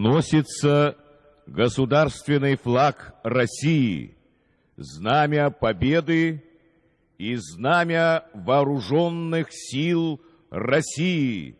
Вносится государственный флаг России, знамя победы и знамя вооруженных сил России –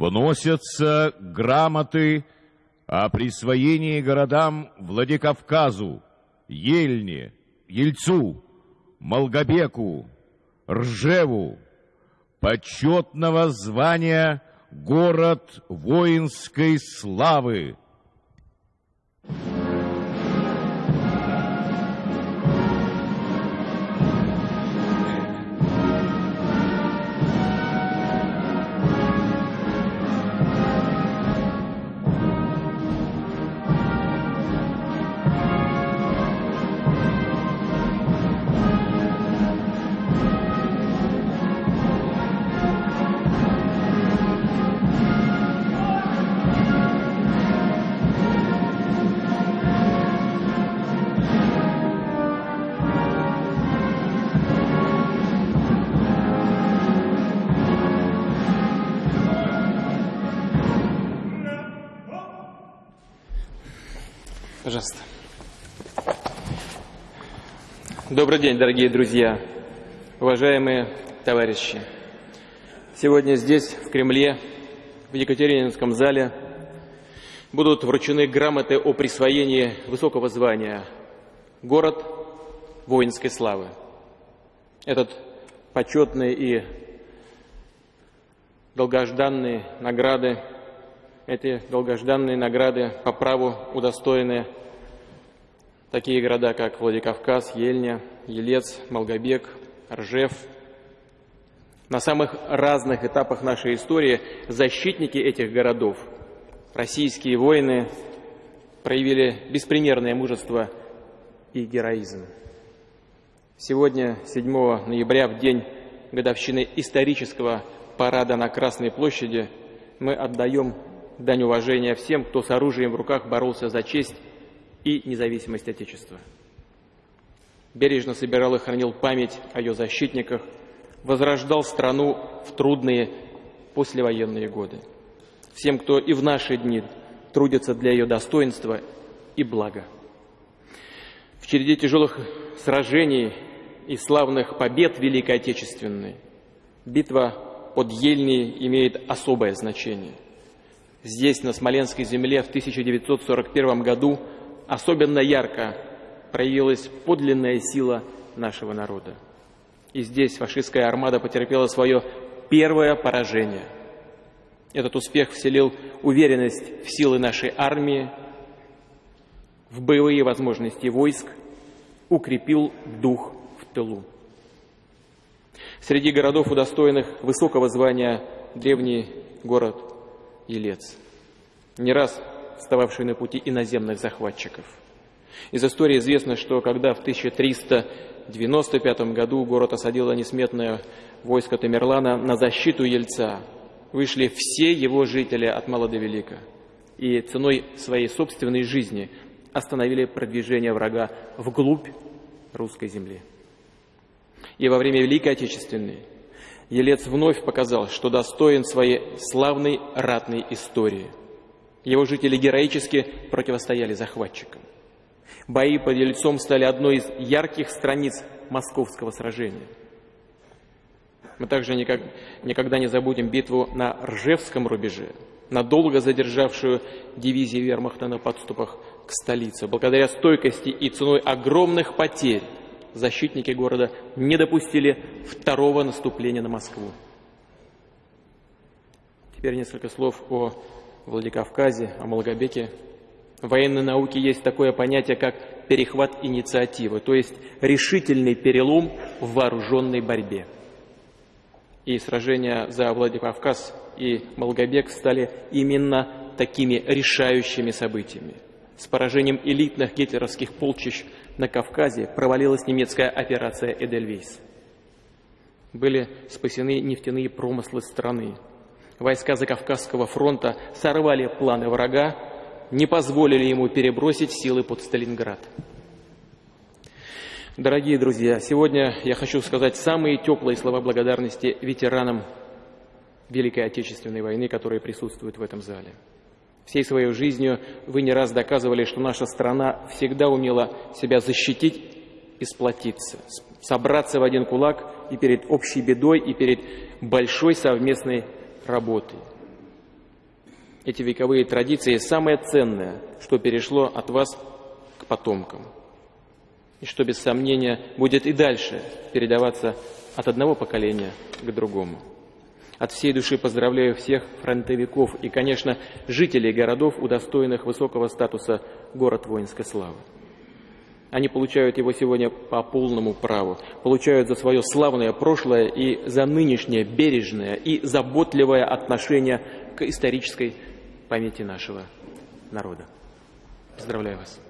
вносятся грамоты о присвоении городам Владикавказу, Ельне, Ельцу, Молгобеку, Ржеву, почетного звания «Город воинской славы», Пожалуйста. Добрый день, дорогие друзья, уважаемые товарищи. Сегодня здесь, в Кремле, в Екатерининском зале, будут вручены грамоты о присвоении высокого звания «Город воинской славы». Этот почетный и долгожданные награды, эти долгожданные награды по праву удостоены Такие города, как Владикавказ, Ельня, Елец, Молгобек, Ржев. На самых разных этапах нашей истории защитники этих городов, российские воины, проявили беспримерное мужество и героизм. Сегодня, 7 ноября, в день годовщины исторического парада на Красной площади, мы отдаем дань уважения всем, кто с оружием в руках боролся за честь и независимость Отечества. Бережно собирал и хранил память о ее защитниках, возрождал страну в трудные послевоенные годы. Всем, кто и в наши дни трудится для ее достоинства и блага. В череде тяжелых сражений и славных побед Великой Отечественной битва под Ельней имеет особое значение. Здесь, на Смоленской земле, в 1941 году особенно ярко проявилась подлинная сила нашего народа. И здесь фашистская армада потерпела свое первое поражение. Этот успех вселил уверенность в силы нашей армии, в боевые возможности войск, укрепил дух в тылу. Среди городов, удостоенных высокого звания, древний город Елец. Не раз встававшие на пути иноземных захватчиков. Из истории известно, что когда в 1395 году город осадило несметное войско Тамерлана на защиту Ельца, вышли все его жители от мала до велика и ценой своей собственной жизни остановили продвижение врага вглубь русской земли. И во время Великой Отечественной Елец вновь показал, что достоин своей славной ратной истории – его жители героически противостояли захватчикам. Бои под Ельцом стали одной из ярких страниц московского сражения. Мы также никак, никогда не забудем битву на Ржевском рубеже, надолго задержавшую дивизии вермахта на подступах к столице. Благодаря стойкости и ценой огромных потерь защитники города не допустили второго наступления на Москву. Теперь несколько слов о Владикавказе, о Малгобеке В военной науке есть такое понятие, как перехват инициативы, то есть решительный перелом в вооруженной борьбе. И сражения за Владикавказ и Молгобек стали именно такими решающими событиями. С поражением элитных гитлеровских полчищ на Кавказе провалилась немецкая операция «Эдельвейс». Были спасены нефтяные промыслы страны. Войска Закавказского фронта сорвали планы врага, не позволили ему перебросить силы под Сталинград. Дорогие друзья, сегодня я хочу сказать самые теплые слова благодарности ветеранам Великой Отечественной войны, которые присутствуют в этом зале. Всей своей жизнью вы не раз доказывали, что наша страна всегда умела себя защитить и сплотиться, собраться в один кулак и перед общей бедой, и перед большой совместной работой. Эти вековые традиции – самое ценное, что перешло от вас к потомкам. И что, без сомнения, будет и дальше передаваться от одного поколения к другому. От всей души поздравляю всех фронтовиков и, конечно, жителей городов, удостоенных высокого статуса «Город воинской славы». Они получают его сегодня по полному праву, получают за свое славное прошлое и за нынешнее бережное и заботливое отношение к исторической памяти нашего народа. Поздравляю вас.